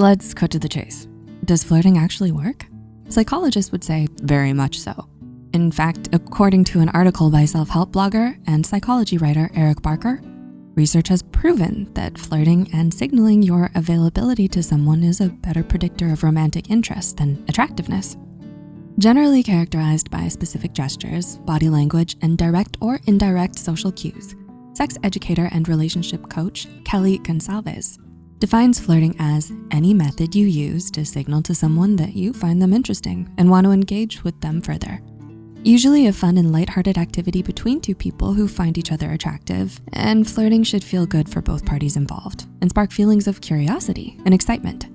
Let's cut to the chase. Does flirting actually work? Psychologists would say very much so. In fact, according to an article by self-help blogger and psychology writer Eric Barker, research has proven that flirting and signaling your availability to someone is a better predictor of romantic interest than attractiveness. Generally characterized by specific gestures, body language, and direct or indirect social cues, sex educator and relationship coach Kelly Gonsalves defines flirting as any method you use to signal to someone that you find them interesting and want to engage with them further. Usually a fun and lighthearted activity between two people who find each other attractive, and flirting should feel good for both parties involved and spark feelings of curiosity and excitement.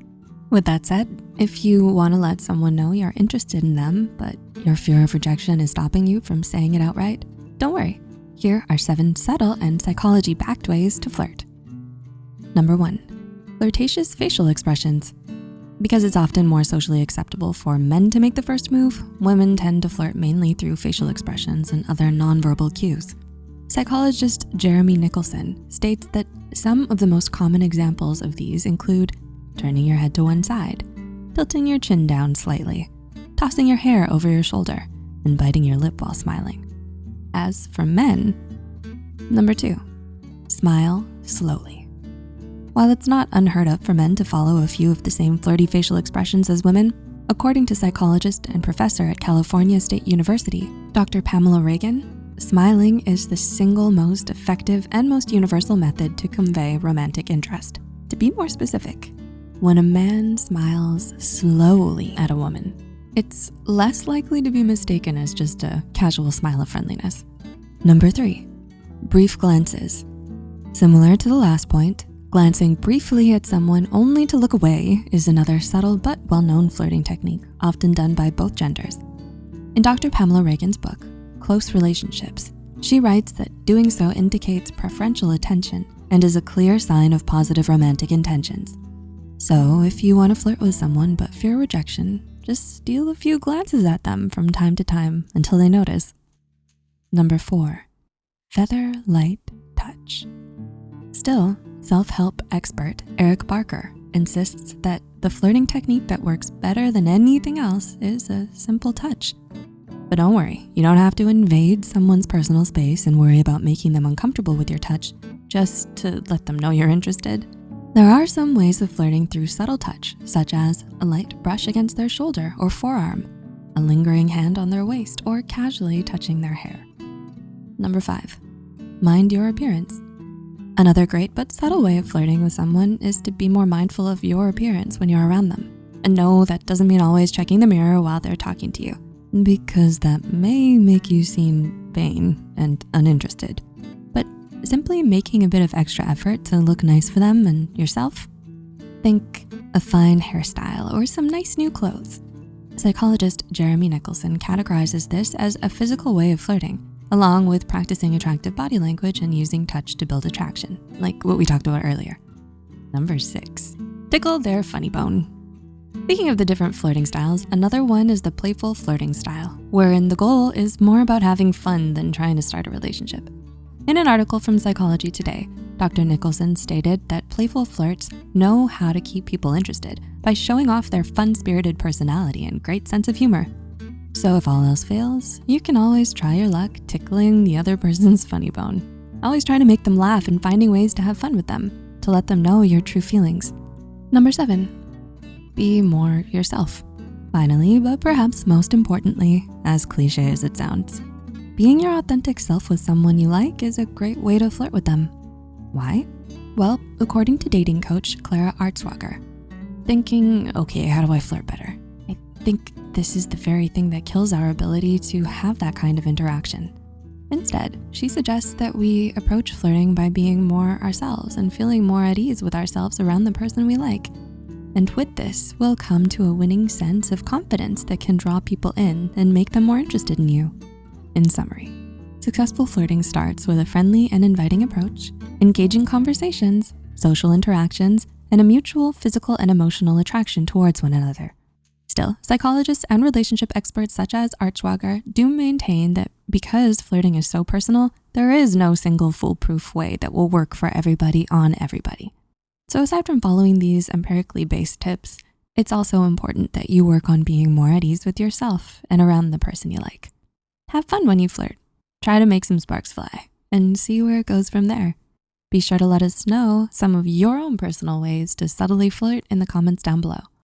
With that said, if you wanna let someone know you're interested in them, but your fear of rejection is stopping you from saying it outright, don't worry. Here are seven subtle and psychology-backed ways to flirt. Number one, flirtatious facial expressions. Because it's often more socially acceptable for men to make the first move, women tend to flirt mainly through facial expressions and other nonverbal cues. Psychologist Jeremy Nicholson states that some of the most common examples of these include turning your head to one side, tilting your chin down slightly, tossing your hair over your shoulder, and biting your lip while smiling. As for men, number two, smile slowly. While it's not unheard of for men to follow a few of the same flirty facial expressions as women, according to psychologist and professor at California State University, Dr. Pamela Regan, smiling is the single most effective and most universal method to convey romantic interest. To be more specific, when a man smiles slowly at a woman, it's less likely to be mistaken as just a casual smile of friendliness. Number three, brief glances. Similar to the last point, Glancing briefly at someone only to look away is another subtle but well-known flirting technique, often done by both genders. In Dr. Pamela Regan's book, Close Relationships, she writes that doing so indicates preferential attention and is a clear sign of positive romantic intentions. So if you wanna flirt with someone but fear rejection, just steal a few glances at them from time to time until they notice. Number four, feather light touch. Still, Self-help expert Eric Barker insists that the flirting technique that works better than anything else is a simple touch. But don't worry, you don't have to invade someone's personal space and worry about making them uncomfortable with your touch just to let them know you're interested. There are some ways of flirting through subtle touch, such as a light brush against their shoulder or forearm, a lingering hand on their waist, or casually touching their hair. Number five, mind your appearance. Another great but subtle way of flirting with someone is to be more mindful of your appearance when you're around them. And no, that doesn't mean always checking the mirror while they're talking to you because that may make you seem vain and uninterested. But simply making a bit of extra effort to look nice for them and yourself. Think a fine hairstyle or some nice new clothes. Psychologist Jeremy Nicholson categorizes this as a physical way of flirting along with practicing attractive body language and using touch to build attraction, like what we talked about earlier. Number six, tickle their funny bone. Speaking of the different flirting styles, another one is the playful flirting style, wherein the goal is more about having fun than trying to start a relationship. In an article from Psychology Today, Dr. Nicholson stated that playful flirts know how to keep people interested by showing off their fun-spirited personality and great sense of humor. So if all else fails, you can always try your luck tickling the other person's funny bone. Always try to make them laugh and finding ways to have fun with them, to let them know your true feelings. Number seven, be more yourself. Finally, but perhaps most importantly, as cliche as it sounds, being your authentic self with someone you like is a great way to flirt with them. Why? Well, according to dating coach Clara Artschwager, thinking, okay, how do I flirt better? I think this is the very thing that kills our ability to have that kind of interaction. Instead, she suggests that we approach flirting by being more ourselves and feeling more at ease with ourselves around the person we like. And with this, we'll come to a winning sense of confidence that can draw people in and make them more interested in you. In summary, successful flirting starts with a friendly and inviting approach, engaging conversations, social interactions, and a mutual physical and emotional attraction towards one another. Still, psychologists and relationship experts such as Artschwager do maintain that because flirting is so personal, there is no single foolproof way that will work for everybody on everybody. So aside from following these empirically based tips, it's also important that you work on being more at ease with yourself and around the person you like. Have fun when you flirt. Try to make some sparks fly and see where it goes from there. Be sure to let us know some of your own personal ways to subtly flirt in the comments down below.